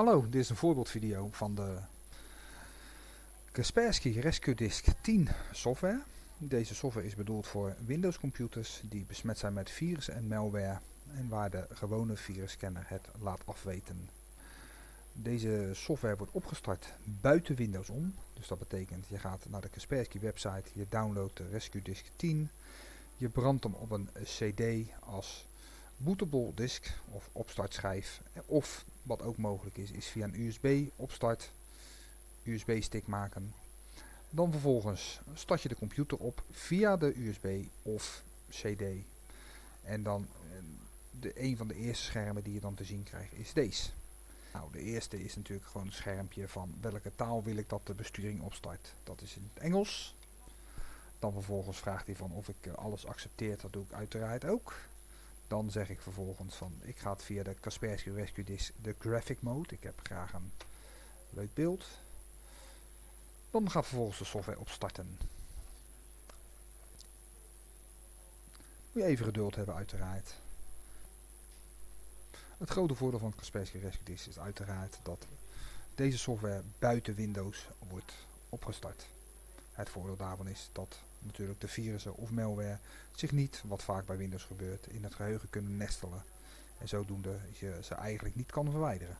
Hallo, dit is een voorbeeldvideo van de Kaspersky Rescue Disk 10 software. Deze software is bedoeld voor Windows computers die besmet zijn met virussen en malware en waar de gewone virusscanner het laat afweten. Deze software wordt opgestart buiten Windows om. Dus dat betekent je gaat naar de Kaspersky website, je downloadt de Rescue Disk 10, je brandt hem op een CD als bootable disk of opstartschijf of wat ook mogelijk is, is via een USB opstart, USB stick maken. Dan vervolgens start je de computer op via de USB of CD. En dan eh, de, een van de eerste schermen die je dan te zien krijgt is deze. Nou, de eerste is natuurlijk gewoon een schermpje van welke taal wil ik dat de besturing opstart. Dat is in het Engels. Dan vervolgens vraagt hij van of ik eh, alles accepteer, dat doe ik uiteraard ook. Dan zeg ik vervolgens van ik ga het via de Kaspersky Rescue Disk de graphic mode. Ik heb graag een leuk beeld. Dan gaat vervolgens de software opstarten. Moet je even geduld hebben uiteraard. Het grote voordeel van Kaspersky Rescue Disk is uiteraard dat deze software buiten Windows wordt opgestart. Het voordeel daarvan is dat natuurlijk de virussen of malware zich niet, wat vaak bij Windows gebeurt, in het geheugen kunnen nestelen. En zodoende je ze eigenlijk niet kan verwijderen.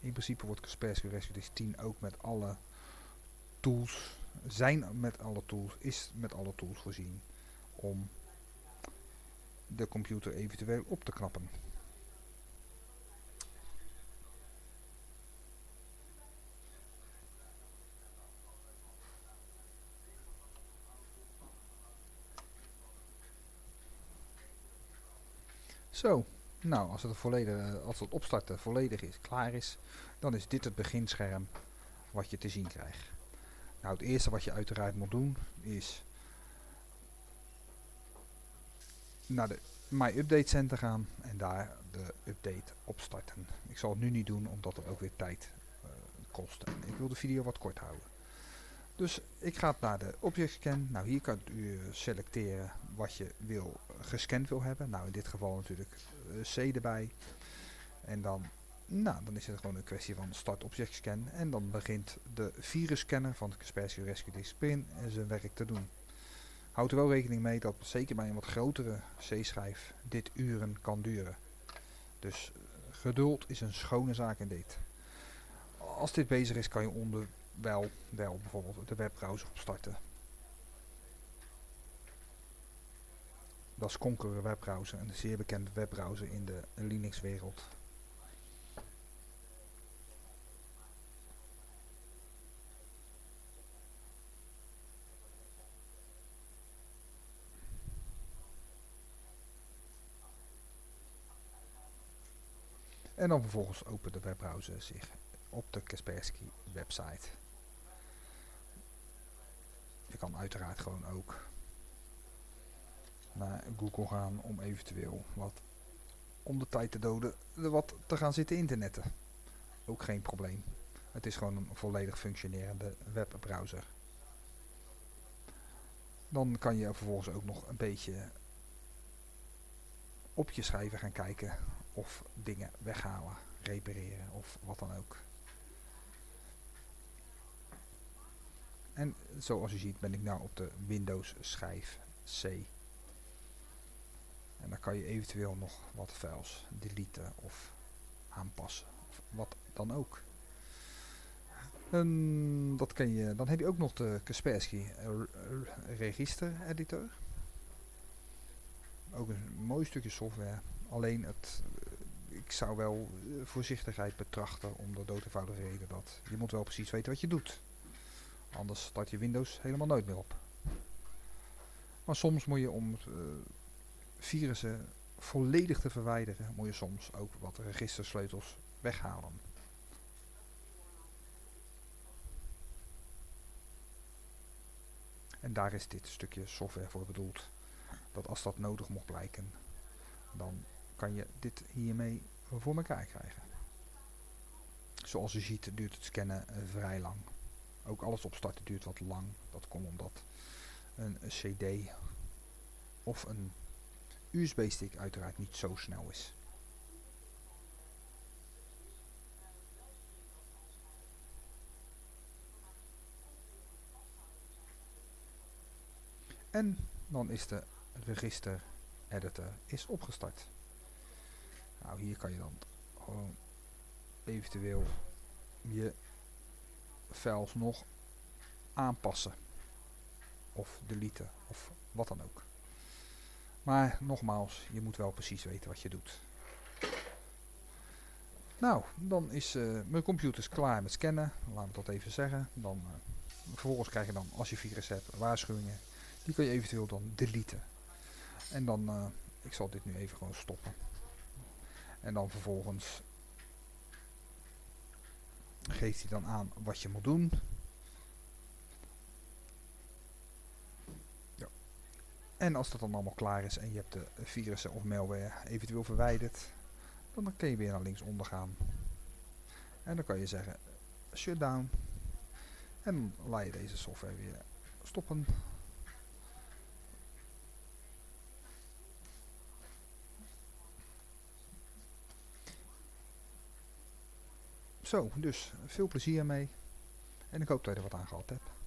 In principe wordt Kaspersky Rescue Disk 10 ook met alle tools, zijn met alle tools, is met alle tools voorzien om de computer eventueel op te knappen. Zo, nou als het, volledig, als het opstarten volledig is, klaar is, dan is dit het beginscherm wat je te zien krijgt. Nou het eerste wat je uiteraard moet doen is naar de My Update Center gaan en daar de update opstarten. Ik zal het nu niet doen omdat het ook weer tijd uh, kost en ik wil de video wat kort houden. Dus ik ga naar de object scan. Nou hier kan u selecteren wat je wil gescand wil hebben. Nou in dit geval natuurlijk uh, C erbij. En dan, nou, dan is het gewoon een kwestie van start object scan. En dan begint de virusscanner van Kaspersky Rescue Disk Pin zijn werk te doen. Houd er wel rekening mee dat zeker bij een wat grotere C-schijf dit uren kan duren. Dus geduld is een schone zaak in dit. Als dit bezig is kan je onder wel, wel bijvoorbeeld de webbrowser opstarten. Dat is Conqueror webbrowser, een zeer bekende webbrowser in de Linux wereld. En dan vervolgens opent de webbrowser zich op de Kaspersky website. Uiteraard gewoon ook naar Google gaan om eventueel wat om de tijd te doden wat te gaan zitten internetten. Ook geen probleem. Het is gewoon een volledig functionerende webbrowser. Dan kan je vervolgens ook nog een beetje op je schrijven gaan kijken of dingen weghalen, repareren of wat dan ook. En zoals u ziet ben ik nu op de Windows schijf C. En dan kan je eventueel nog wat files deleten of aanpassen. Of wat dan ook. Dat kan je, dan heb je ook nog de Kaspersky Register Editor. Ook een mooi stukje software. Alleen het, ik zou wel voorzichtigheid betrachten om de doodeenvoudige reden dat je moet wel precies weten wat je doet. Anders start je Windows helemaal nooit meer op. Maar soms moet je om uh, virussen volledig te verwijderen, moet je soms ook wat registersleutels weghalen. En daar is dit stukje software voor bedoeld. Dat als dat nodig mocht blijken, dan kan je dit hiermee voor elkaar krijgen. Zoals u ziet duurt het scannen uh, vrij lang. Ook alles opstarten duurt wat lang. Dat komt omdat een, cd of een USB-stick uiteraard niet zo snel is. En dan is de register editor is opgestart. Nou, hier kan je dan gewoon eventueel je files nog aanpassen. Of deleten, of wat dan ook. Maar nogmaals, je moet wel precies weten wat je doet. Nou, dan is uh, mijn computer klaar met scannen. Laten we dat even zeggen. Dan, uh, vervolgens krijg je dan, als je virus hebt, waarschuwingen. Die kun je eventueel dan deleten. En dan, uh, ik zal dit nu even gewoon stoppen. En dan vervolgens geeft hij dan aan wat je moet doen. Ja. En als dat dan allemaal klaar is en je hebt de virussen of malware eventueel verwijderd, dan kun je weer naar linksonder gaan. En dan kan je zeggen shutdown. En dan laat je deze software weer stoppen. Zo, dus veel plezier mee. En ik hoop dat je er wat aan gehad hebt.